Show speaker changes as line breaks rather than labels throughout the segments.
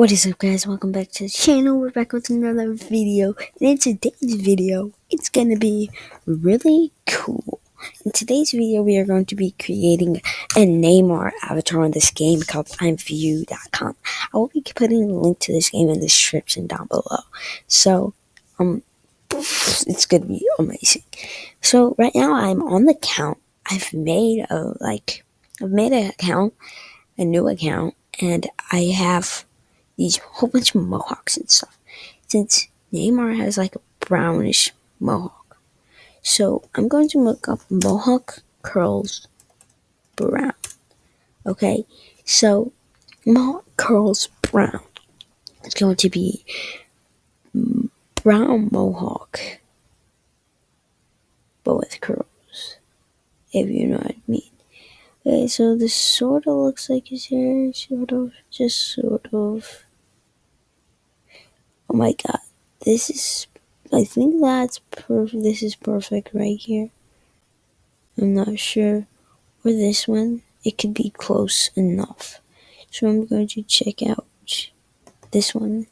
What is up guys, welcome back to the channel, we're back with another video, and in today's video, it's gonna be really cool. In today's video, we are going to be creating a Neymar avatar on this game called IMVU.com. I will be putting a link to this game in the description down below. So, um, it's gonna be amazing. So, right now I'm on the account, I've made a, like, I've made an account, a new account, and I have these whole bunch of mohawks and stuff. Since Neymar has like a brownish mohawk. So I'm going to look up mohawk curls brown. Okay, so mohawk curls brown. It's going to be brown mohawk, but with curls, if you know what I mean. Okay, so this sort of looks like his hair, sort of, just sort of. Oh my god, this is, I think that's perfect, this is perfect right here. I'm not sure. Or this one, it could be close enough. So I'm going to check out this one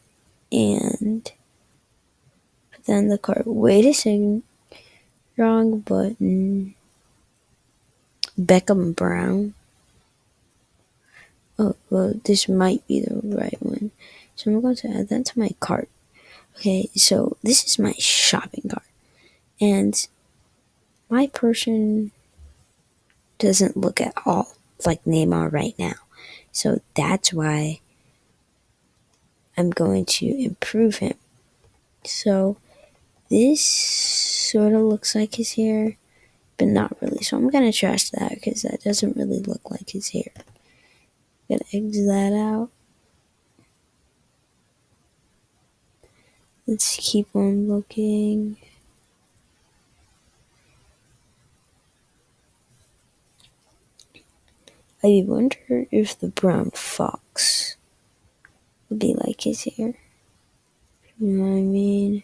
and put that in the cart. Wait a second. Wrong button. Beckham Brown. Oh, well, this might be the right one. So I'm going to add that to my cart. Okay, so this is my shopping cart. And my person doesn't look at all like Neymar right now. So that's why I'm going to improve him. So this sort of looks like his hair, but not really. So I'm going to trash that because that doesn't really look like his hair. Gonna exit that out. Let's keep on looking. I wonder if the brown fox would be like his hair. You know what I mean?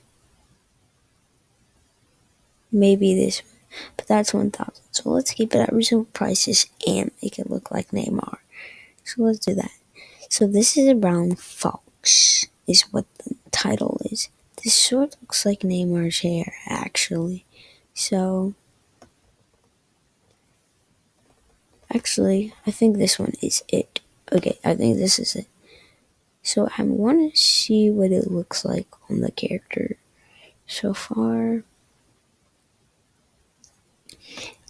Maybe this one, but that's 1000 So let's keep it at reasonable prices and make it look like Neymar. So let's do that. So this is a brown fox, is what the title is. This of looks like Neymar's hair, actually. So, actually, I think this one is it. Okay, I think this is it. So I want to see what it looks like on the character so far.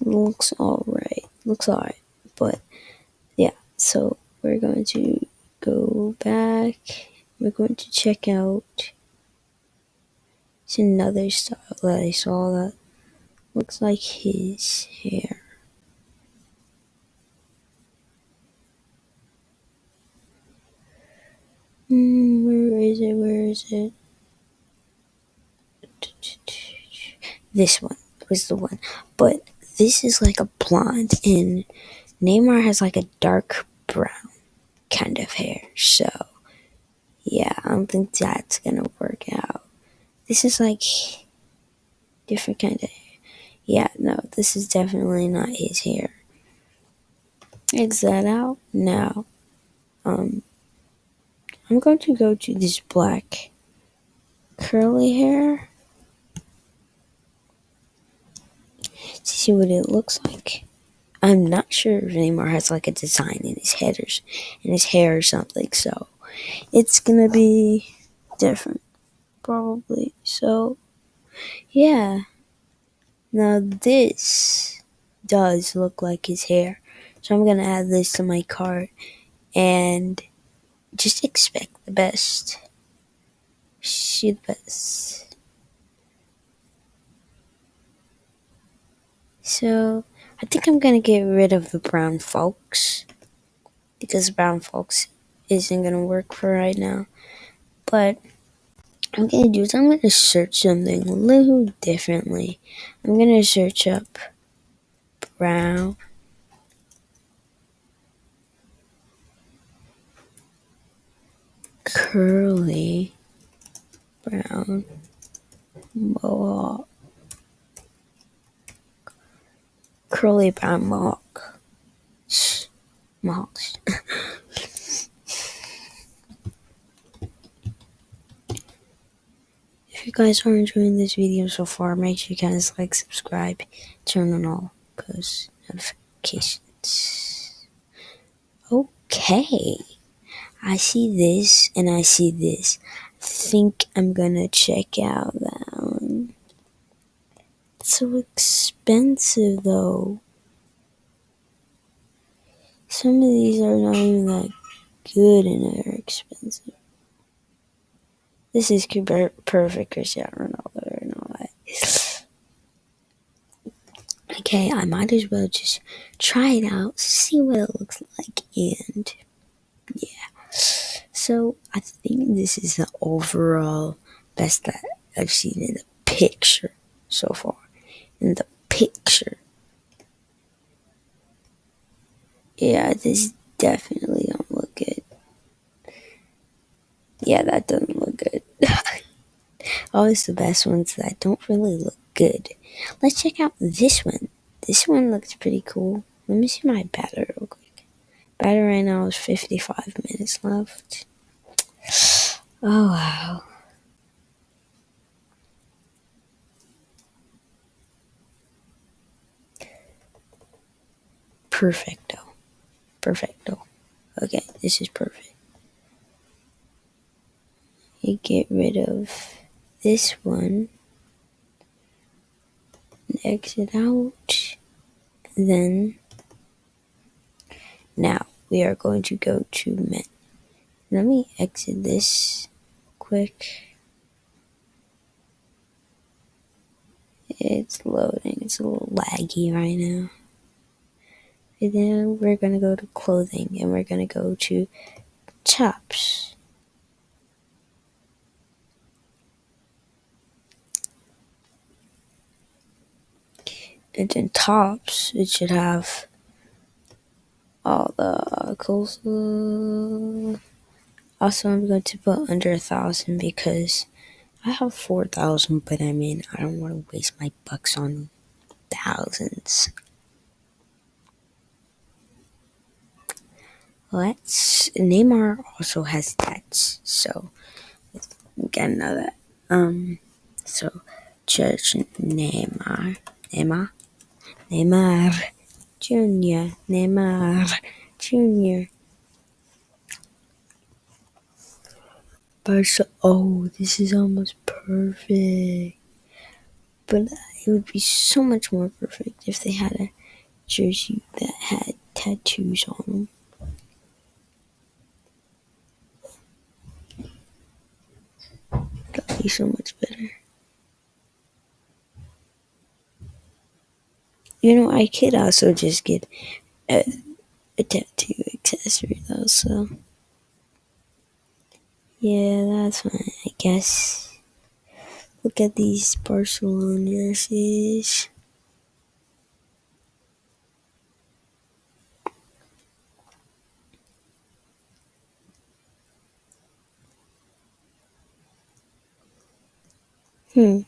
Looks alright. Looks alright. But, yeah, so we're going to go back. We're going to check out it's another style that I saw that looks like his hair. Mm, where is it? Where is it? This one was the one. But this is like a blonde, and Neymar has like a dark brown kind of hair. So, yeah, I don't think that's gonna work out. This is like different kind of. Yeah, no, this is definitely not his hair. Is that out? now Um, I'm going to go to this black curly hair. To see what it looks like. I'm not sure if Neymar has like a design in his head or in his hair or something, so it's gonna be different probably. So, yeah. Now this does look like his hair. So I'm going to add this to my cart and just expect the best. See the best. So, I think I'm going to get rid of the brown fox because brown fox isn't going to work for right now. But I'm gonna do is I'm gonna search something a little differently. I'm gonna search up brown curly brown mohawk curly brown mohawk mohawks if you guys are enjoying this video so far, make sure you guys like, subscribe, turn on all post notifications. Okay. I see this and I see this. I think I'm gonna check out that one. It's so expensive though. Some of these are not even that good and they're expensive. This is perfect Cristiano Ronaldo and all that. Okay, I might as well just try it out, see what it looks like, and yeah. So I think this is the overall best that I've seen in the picture so far. In the picture. Yeah, this is definitely good. Yeah, that doesn't look good. Always the best ones that don't really look good. Let's check out this one. This one looks pretty cool. Let me see my battery real quick. Battery right now is 55 minutes left. Oh, wow. Perfecto. Perfecto. Okay, this is perfect. You get rid of this one. Exit out. Then, now we are going to go to men. Let me exit this quick. It's loading. It's a little laggy right now. And then we're to go to clothing and we're to go to tops. And then tops, it should have all the coleslaw. Also, I'm going to put under a thousand because I have 4,000, but I mean, I don't want to waste my bucks on thousands. Let's, Neymar also has debts, so get another. Um, so, Church Neymar, Neymar, Neymar Jr., Neymar Jr. Barca. Oh, this is almost perfect. But it would be so much more perfect if they had a jersey that had tattoos on them. That'd be so much better. You know, I could also just get a, a tattoo accessory though, so. Yeah, that's fine, I guess. Look at these Barcelona jerseys. Hmm.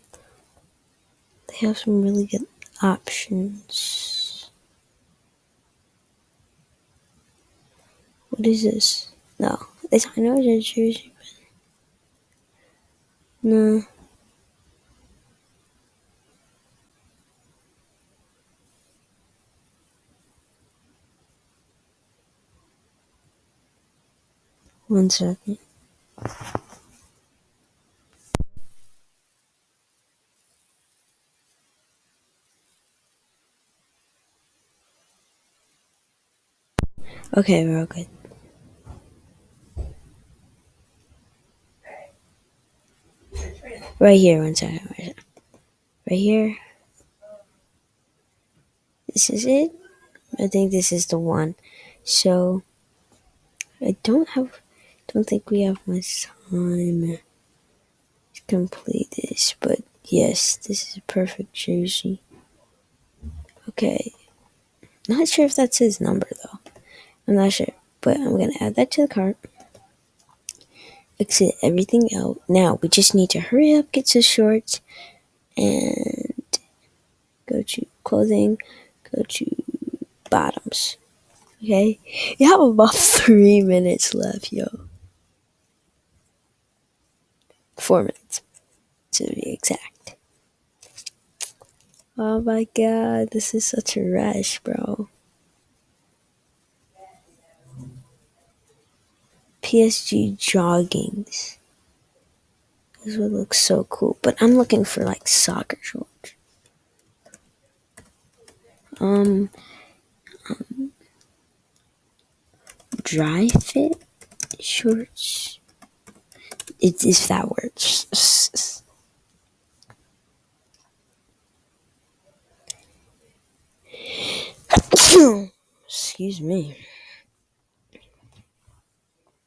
They have some really good options. What is this? No, it's I know a jersey, no. One second. Okay, we're all good. Right here, one second. Right here. This is it. I think this is the one. So, I don't have, don't think we have much time to complete this, but yes, this is a perfect jersey. Okay. Not sure if that's his number. I'm not sure, but I'm gonna add that to the cart exit everything out. Now we just need to hurry up, get to shorts, and go to clothing, go to bottoms. Okay, you have about three minutes left, yo. Four minutes. to be exact. Oh my god, this is such a rush, bro. PSG joggings. This would look so cool, but I'm looking for like soccer shorts. Um, um dry fit shorts. It's if that works. Excuse me.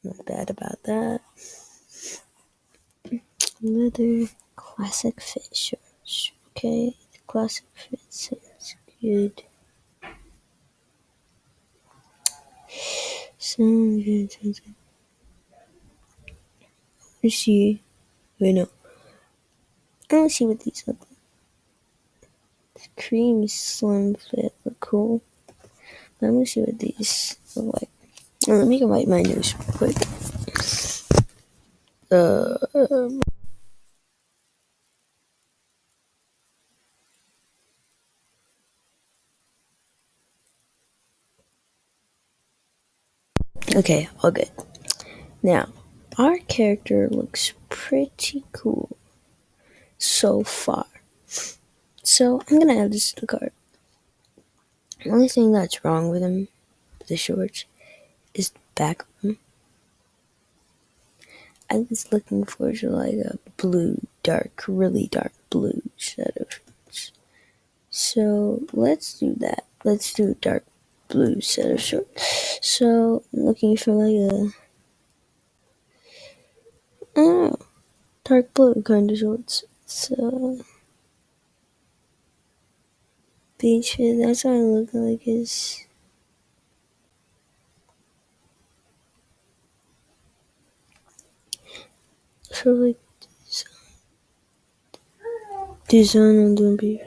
Not bad about that. Leather classic fit. Okay, the classic fit sounds good. Sounds good. Sounds good. Let's see. Wait, no. I don't see what these look like. The cream slim fit look cool. Let me see what these look like. Oh, let me go wipe my nose quick. Uh, okay, all good. Now, our character looks pretty cool so far. So I'm gonna add this to the cart. The only thing that's wrong with him, the shorts, is back. I was looking for like a blue, dark, really dark blue set of shorts. So let's do that. Let's do dark blue set of shorts. So I'm looking for like a oh, dark blue kind of shorts. So beach that's what I look like is of design on the beach.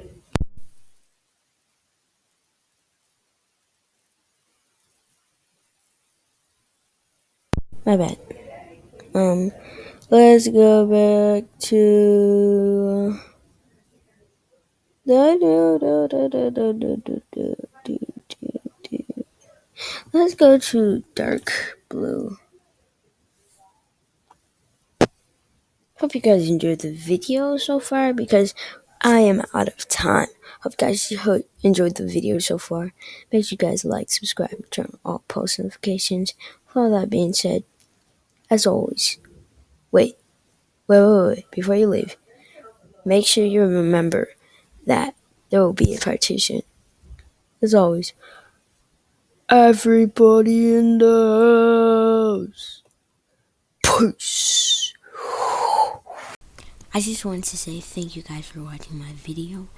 My bad. Um, let's go back to. Let's go to dark blue. Hope you guys enjoyed the video so far because I am out of time. Hope you guys enjoyed the video so far. Make sure you guys like, subscribe, turn on all post notifications. With all that being said, as always, wait, wait, wait, wait, before you leave, make sure you remember that there will be a partition. As always, everybody in the house. Peace. I just wanted to say thank you guys for watching my video,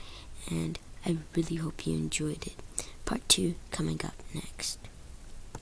and I really hope you enjoyed it. Part 2 coming up next.